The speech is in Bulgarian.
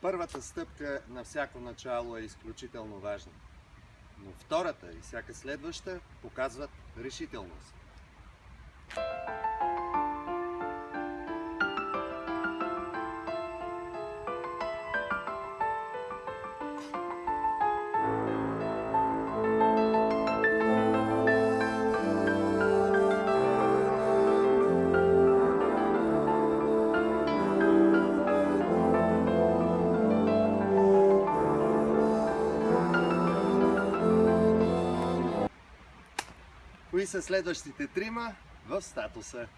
Първата стъпка на всяко начало е изключително важна. Но втората и всяка следваща показват решителност. Кои са следващите трима в статуса?